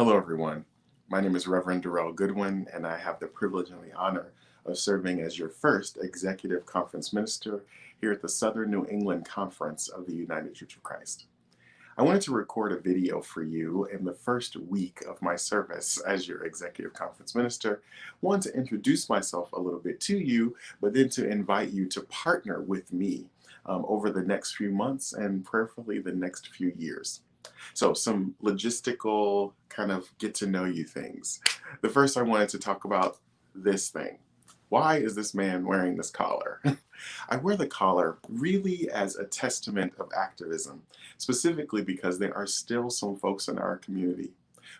Hello, everyone. My name is Reverend Darrell Goodwin, and I have the privilege and the honor of serving as your first Executive Conference Minister here at the Southern New England Conference of the United Church of Christ. I wanted to record a video for you in the first week of my service as your Executive Conference Minister. One, to introduce myself a little bit to you, but then to invite you to partner with me um, over the next few months and prayerfully the next few years. So some logistical kind of get to know you things. The first I wanted to talk about this thing. Why is this man wearing this collar? I wear the collar really as a testament of activism, specifically because there are still some folks in our community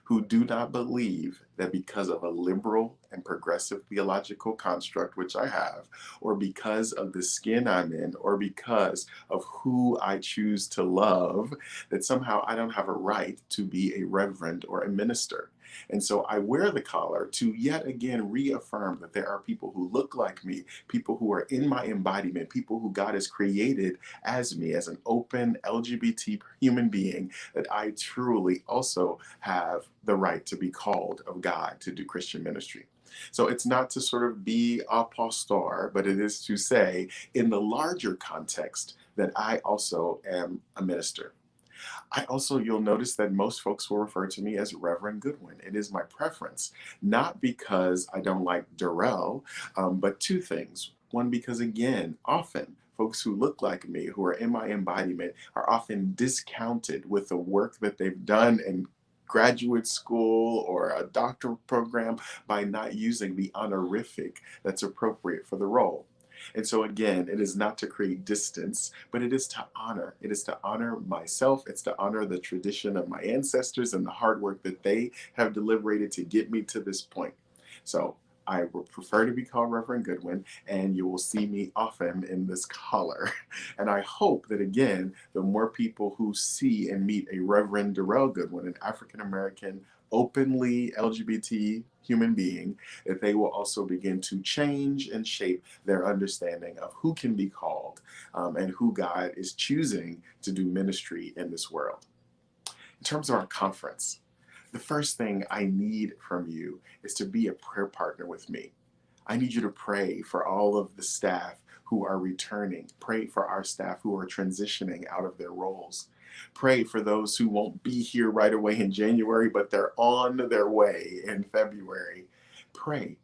who do not believe that because of a liberal and progressive theological construct, which I have, or because of the skin I'm in, or because of who I choose to love, that somehow I don't have a right to be a reverend or a minister. And so I wear the collar to yet again reaffirm that there are people who look like me, people who are in my embodiment, people who God has created as me, as an open LGBT human being, that I truly also have the right to be called of God to do Christian ministry. So it's not to sort of be apostar, but it is to say, in the larger context, that I also am a minister. I also, you'll notice that most folks will refer to me as Reverend Goodwin. It is my preference, not because I don't like Darrell, um, but two things. One, because again, often folks who look like me, who are in my embodiment, are often discounted with the work that they've done in graduate school or a doctoral program by not using the honorific that's appropriate for the role. And so again, it is not to create distance, but it is to honor. It is to honor myself. It's to honor the tradition of my ancestors and the hard work that they have deliberated to get me to this point. So I would prefer to be called Reverend Goodwin, and you will see me often in this collar. And I hope that, again, the more people who see and meet a Reverend Darrell Goodwin, an African American openly LGBT human being, that they will also begin to change and shape their understanding of who can be called um, and who God is choosing to do ministry in this world. In terms of our conference, the first thing I need from you is to be a prayer partner with me. I need you to pray for all of the staff who are returning. Pray for our staff who are transitioning out of their roles. Pray for those who won't be here right away in January, but they're on their way in February. Pray.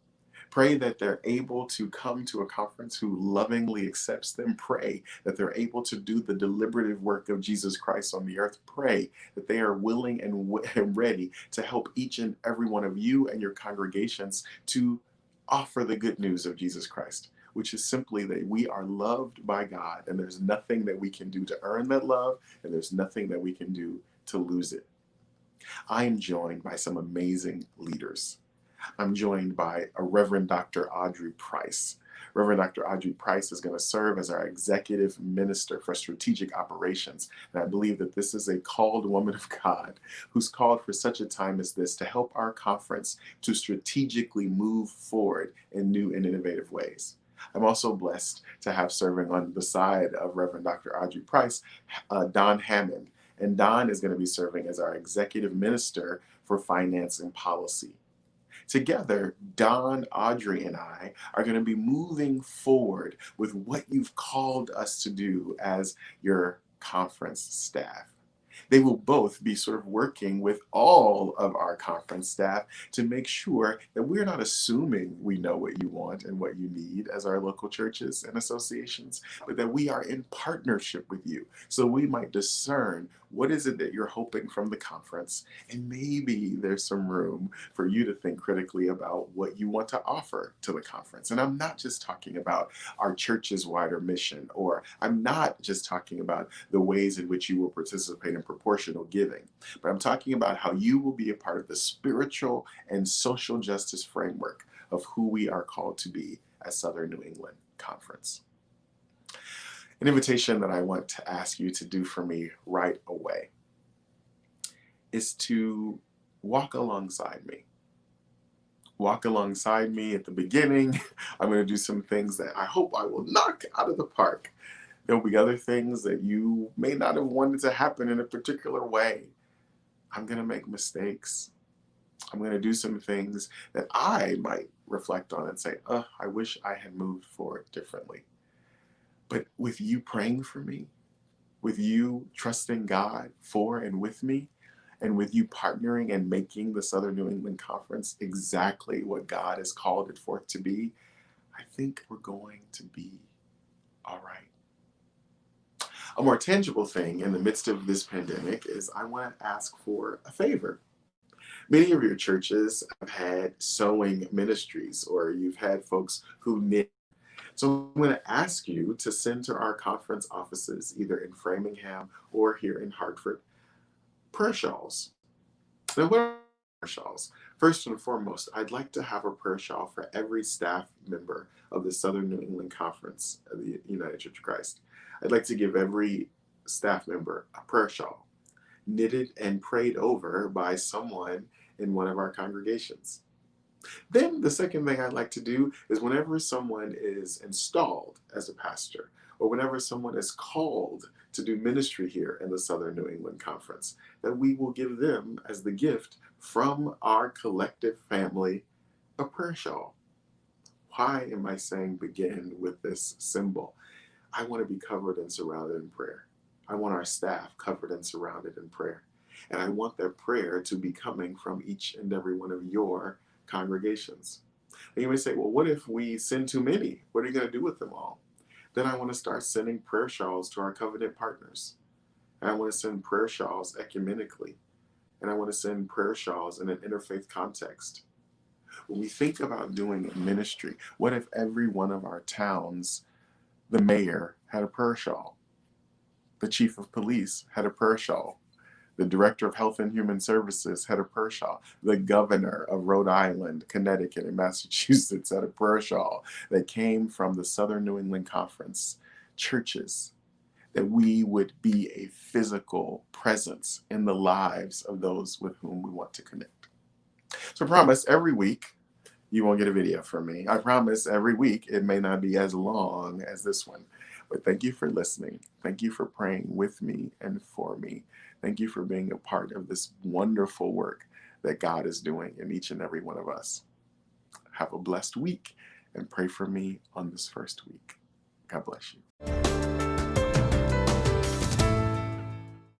Pray that they're able to come to a conference who lovingly accepts them. Pray that they're able to do the deliberative work of Jesus Christ on the earth. Pray that they are willing and ready to help each and every one of you and your congregations to offer the good news of Jesus Christ which is simply that we are loved by God and there's nothing that we can do to earn that love and there's nothing that we can do to lose it. I am joined by some amazing leaders. I'm joined by a Reverend Dr. Audrey Price. Reverend Dr. Audrey Price is going to serve as our executive minister for strategic operations. And I believe that this is a called woman of God who's called for such a time as this to help our conference to strategically move forward in new and innovative ways. I'm also blessed to have serving on the side of Reverend Dr. Audrey Price, uh, Don Hammond. And Don is going to be serving as our executive minister for finance and policy. Together, Don, Audrey, and I are going to be moving forward with what you've called us to do as your conference staff they will both be sort of working with all of our conference staff to make sure that we're not assuming we know what you want and what you need as our local churches and associations, but that we are in partnership with you. So we might discern what is it that you're hoping from the conference? And maybe there's some room for you to think critically about what you want to offer to the conference. And i'm not just talking about our church's wider mission or i'm not just talking about the ways in which you will participate in proportional giving but i'm talking about how you will be a part of the spiritual and social justice framework of who we are called to be at southern new england conference an invitation that I want to ask you to do for me right away is to walk alongside me. Walk alongside me at the beginning. I'm going to do some things that I hope I will knock out of the park. There'll be other things that you may not have wanted to happen in a particular way. I'm going to make mistakes. I'm going to do some things that I might reflect on and say, oh, I wish I had moved forward differently. But with you praying for me, with you trusting God for and with me, and with you partnering and making the Southern New England Conference exactly what God has called it forth to be, I think we're going to be all right. A more tangible thing in the midst of this pandemic is I want to ask for a favor. Many of your churches have had sewing ministries, or you've had folks who knit. So I'm going to ask you to send to our conference offices, either in Framingham or here in Hartford, prayer shawls. Now, what are prayer shawls? First and foremost, I'd like to have a prayer shawl for every staff member of the Southern New England Conference of the United Church of Christ. I'd like to give every staff member a prayer shawl, knitted and prayed over by someone in one of our congregations. Then the second thing I'd like to do is whenever someone is installed as a pastor, or whenever someone is called to do ministry here in the Southern New England Conference, that we will give them as the gift from our collective family a prayer shawl. Why am I saying begin with this symbol? I want to be covered and surrounded in prayer. I want our staff covered and surrounded in prayer. And I want their prayer to be coming from each and every one of your congregations. And you may say, well, what if we send too many? What are you going to do with them all? Then I want to start sending prayer shawls to our covenant partners. And I want to send prayer shawls ecumenically. And I want to send prayer shawls in an interfaith context. When we think about doing ministry, what if every one of our towns, the mayor had a prayer shawl? The chief of police had a prayer shawl. The Director of Health and Human Services, had a prayer shawl, the Governor of Rhode Island, Connecticut, and Massachusetts, had a prayer shawl, that came from the Southern New England Conference, churches, that we would be a physical presence in the lives of those with whom we want to connect. So I promise every week you won't get a video from me. I promise every week it may not be as long as this one. But thank you for listening. Thank you for praying with me and for me. Thank you for being a part of this wonderful work that God is doing in each and every one of us. Have a blessed week and pray for me on this first week. God bless you.